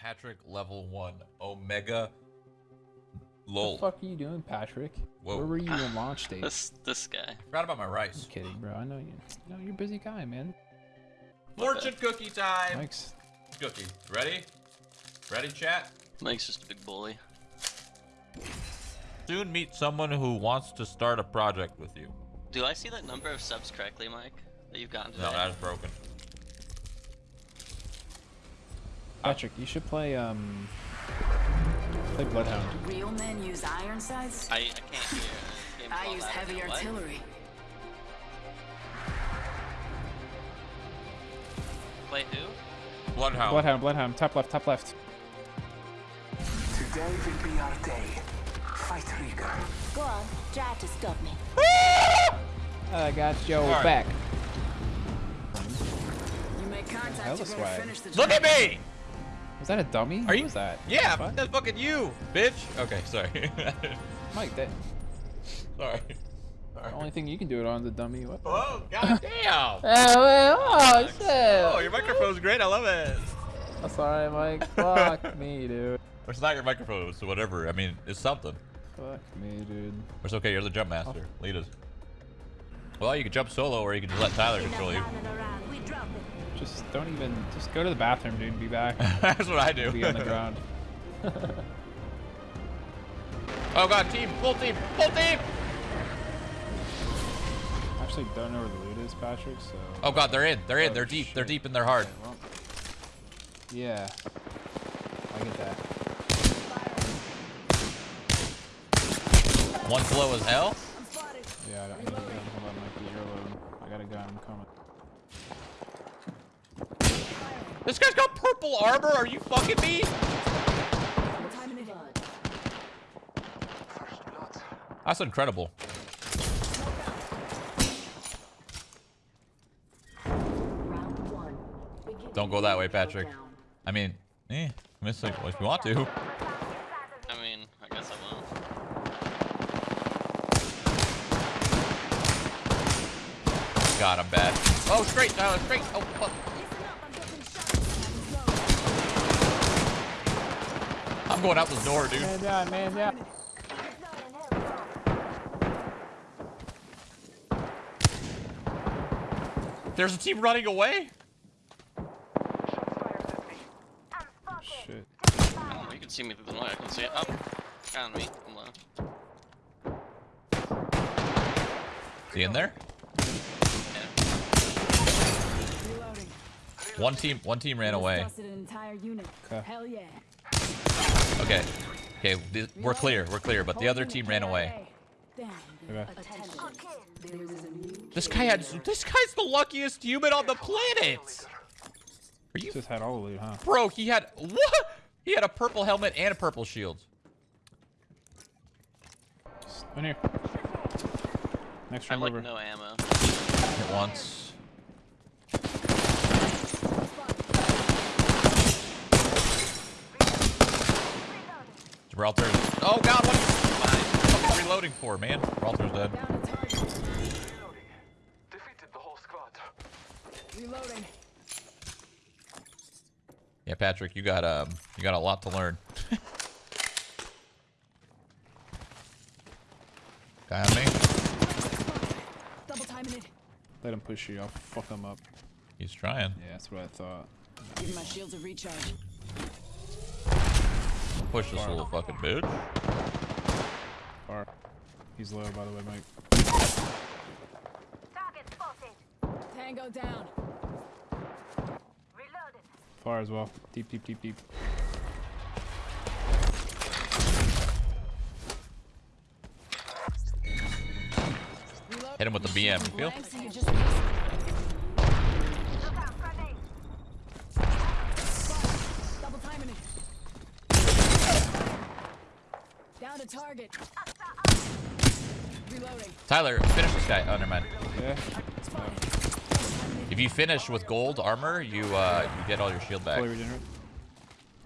Patrick level one Omega. Lol. What the fuck are you doing, Patrick? Whoa. Where were you in launch date? This this guy. Forgot about my rice. Just kidding, bro. I know you. No, you're a busy guy, man. Fortune cookie time. Mike's. Cookie. Ready? Ready, chat? Mike's just a big bully. Soon meet someone who wants to start a project with you. Do I see that number of subs correctly, Mike? That you've gotten today? No, that is broken. Patrick, you should play um. Play Bloodhound. Real men use iron sights. I, I can't hear. I use heavy What? artillery. Wait, who? Bloodhound. Bloodhound, Bloodhound. Top left, top left. Today will be our day. Fight Rieger. Go on, try to stop me. I got your Alright. back. You make contact, Hella you better swag. finish the Look at me! Was that a dummy? Are What you? was that? Yeah, What? that's fucking you, bitch. Okay, sorry. Mike, that sorry. the only thing you can do it on is a dummy. What? The Oh, goddamn. oh, oh shit! Oh, your microphone's great. I love it. That's sorry, Mike. Fuck me, dude. It's not your microphone, It's whatever. I mean, it's something. Fuck me, dude. It's okay. You're the jump master. Oh. Lead us. Well, you can jump solo, or you can just let Tyler control you. Just don't even. Just go to the bathroom, dude. and Be back. That's what I do. Be on the ground. oh god, team, full team, full team. Actually, don't know where the loot is, Patrick. So. Oh god, they're in. They're in. Oh, They're deep. They're deep and they're hard. Well, yeah. I get that. One low as hell. Yeah, I, I need a gun. Hold on, Mikey. You're alone. I got a gun. I'm coming. This guy's got purple armor. Are you fucking me? That's incredible. Don't go that way, Patrick. I mean, eh, miss it if you want to. I mean, I guess I won't. God, I'm bad. Oh, straight, Tyler, straight. Oh, fuck. I'm going out the door, dude. Man down, man down. There's a team running away. Shit. Oh, you can see me through the light. I can see it. Up. On me. I'm low. Is he in there? Yeah. One team, one team ran away. Busted an entire unit. Okay. Hell yeah. Okay, okay, th- we're clear, we're clear. But the other team ran away. Okay. Attention. There is a new This guy had, this guy's the luckiest human on the planet. Are you, Just had all the loot, huh? bro? He had what? He had a purple helmet and a purple shield. In here. Next I have room like over. no ammo. Hit once. Gibraltar. Oh God, what are you fucking reloading for, man? Gibraltar's dead. down to target. Reloading. Defeated the whole squad. Reloading. Yeah, Patrick, you got um, you got a lot to learn. Guy on me. Double timing it. Let him push you. I'll fuck him up. He's trying. Yeah, that's what I thought. Give my shields a recharge. Push this little fucking bitch. Far. He's low, by the way, Mike. Target spotted. Tango down. Reloaded. Far as well. Deep, deep, deep, deep. Hit him with the BM. You feel? Blanks, you just Double timing it. Down to target. Reloading. Tyler, finish this guy. Oh, never mind. Yeah. If you finish with gold armor, you uh, you get all your shield back. Fully regenerate.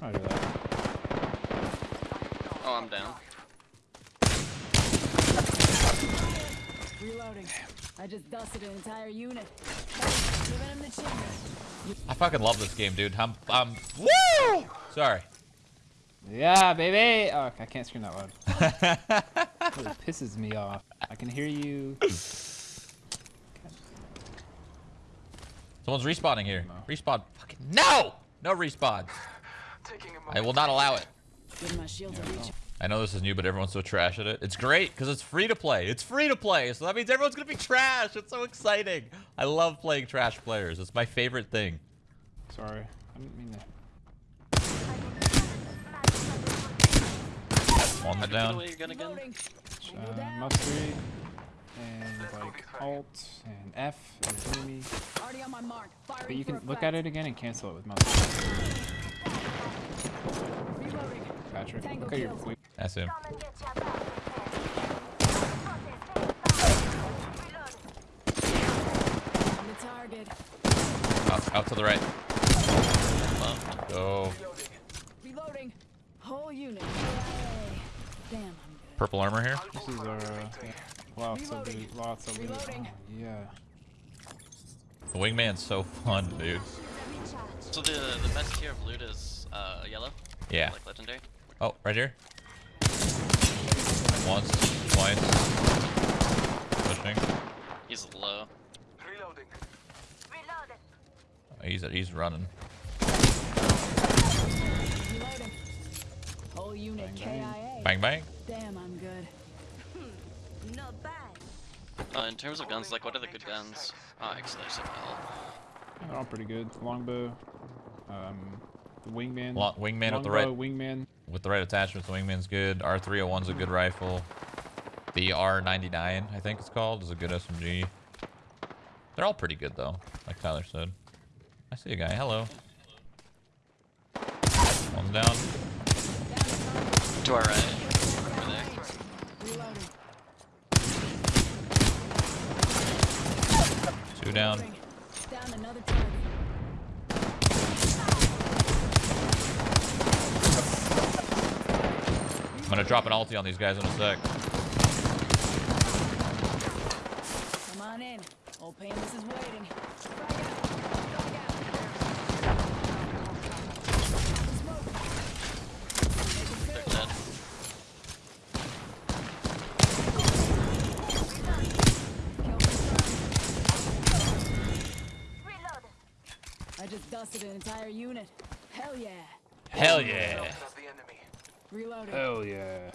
I'll do that. Oh, I'm down. Reloading. I just dusted an entire unit. Giving him the chimney. I fucking love this game, dude. I'm, I'm, woo! Sorry. Yeah, baby. Oh, I can't scream that loud. It pisses me off. I can hear you. Someone's respawning here. No. Respawn. Fucking no! No respawn. Taking a I moment. will not allow it. Give my shield a reach. I know this is new, but everyone's so trash at it. It's great because it's free to play. It's free to play, so that means everyone's gonna be trash. It's so exciting. I love playing trash players. It's my favorite thing. Sorry. I didn't mean to. That Get down. away your gun again. Uh, mustard. And like Alt and F is enemy. Already on my mark. Firing But you can look at it again and cancel it with mustard. Patrick, Tango look at your quick. That's him. On the target. Out, out to the right. Go. Reloading. Whole unit. Yay. Damn, I'm. Purple armor here. This is our uh, yeah, lots of Reloading. loot, lots of loot. Oh, yeah. The wingman's so fun, dude. So the the best tier of loot is uh, yellow. Yeah. Like legendary. Oh, right here. Once, twice. Pushing. He's low. Reloading. He's he's running. Reloading. Whole unit Bang, KIA. Bang bang. Damn, I'm good. Not Uh, in terms of guns, like what are the good guns? Oh, actually, there's a L. They're all pretty good. Longbow. Um, the wingman. Lo- wingman with the right Longbow, wingman. with the right attachments. The wingman's good. R301's a good rifle. The R99, I think it's called, is a good SMG. They're all pretty good though, like Tyler said. I see a guy. Hello. One's down. To our right. Over there. Two down. Down. I'm gonna drop an ulti on these guys in a sec. Come on in. Old Painless is waiting. Frag out. Frag out. Smoke. Make They're it dead. Kill confirmed. I just dusted an entire unit. Hell yeah. Hell yeah. That's the enemy. Reloading. Hell yeah.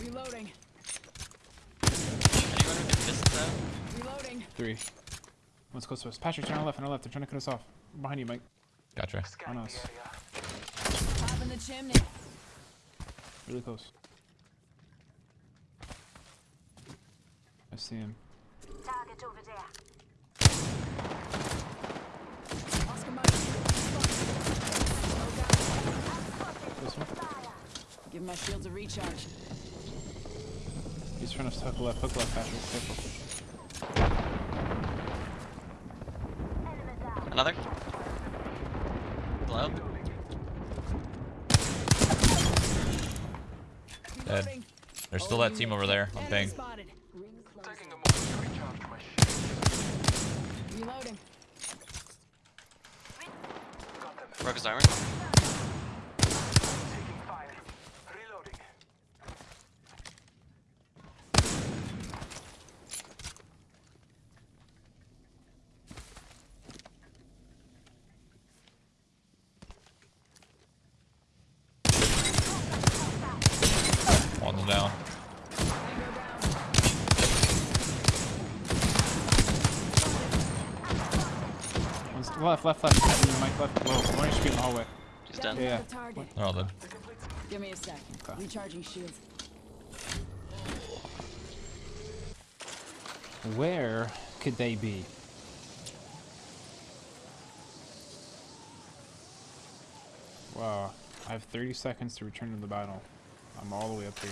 Reloading. Anyone who can distance? Reloading. Three. One's close to us. Patrick, turn on left, turn on left. They're trying to cut us off. Behind you, Mike. Gotcha. On us. the in the chimney. Really close. See him. Target over there. This one. Give my shields a recharge. He's trying to hook left, hook left, Patrick. Careful. Enemy down. Another. Hello. Dead. There's still that team over there on enemy ping. spotted. Taking a moment to recharge my shield. Reloading. Got them. Broke his armor. Left, left, left. Mike left. Whoa, one HP in the hallway. He's Down done. Yeah. They're all dead. Give me a sec. Okay. Recharging shields. Where could they be? Wow. I have 30 seconds to return to the battle. I'm all the way up here.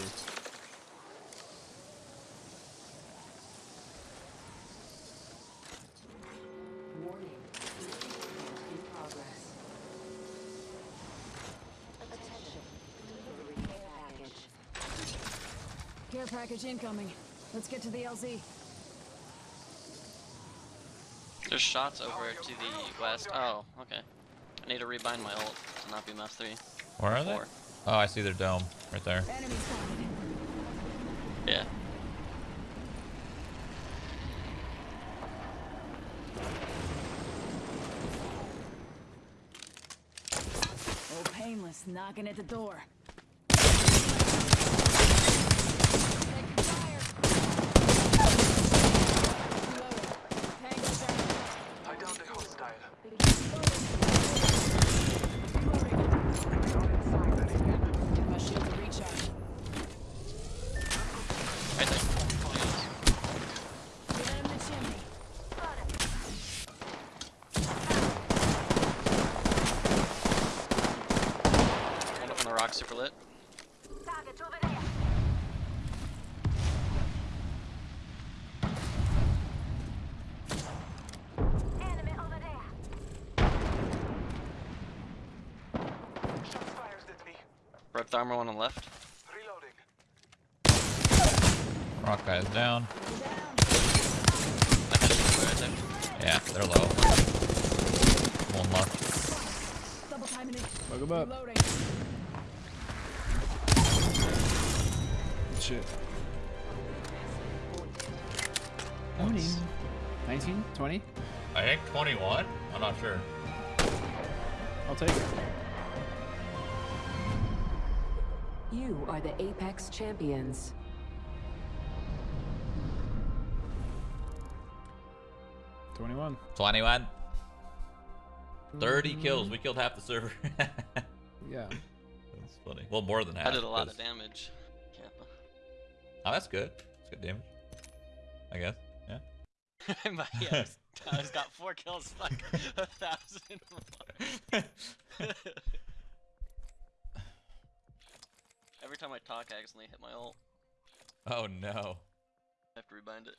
Package. Care package incoming. Let's get to the LZ. There's shots over to the west. Oh, okay. I need to rebind my ult to not be mass 3. Where are they? Oh, I see their dome right there. Yeah. Oh, painless knocking at the door. I downed a hostile. My shield to recharge. Right there. Get in the chimney. One up on the rock, super lit. Target over there. Enemy over there. Shots fired at me. Broke the armor one on the left. Reloading. Rock guy's down. I had it right there. Yeah, they're low. One left. Double timing it. Bug him up. Shit. Morning. 19? 20? I think 21. I'm not sure. I'll take it. You are the Apex champions. Twenty-one. 21. 30 kills. We killed half the server. Yeah. That's funny. Well, more than half. I did a lot of damage. Oh, that's good. That's good damage. I guess. Yeah. But yeah, I, was, got four kills, like a thousand. Every time I talk, I accidentally hit my ult. oh no. I have to rebind it.